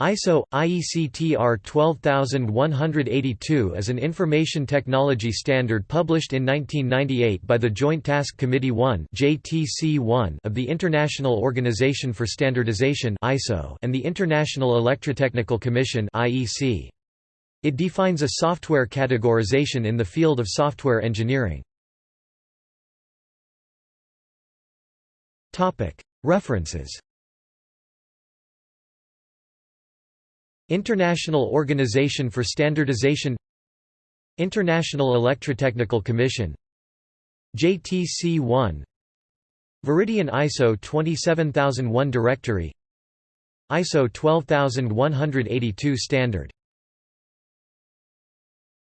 ISO IEC TR 12182 is an information technology standard published in 1998 by the Joint Task Committee 1 (JTC1) of the International Organization for Standardization (ISO) and the International Electrotechnical Commission (IEC). It defines a software categorization in the field of software engineering. Topic: References International Organization for Standardization International Electrotechnical Commission. JTC1 Veridian ISO 27001 Directory. ISO 12182 Standard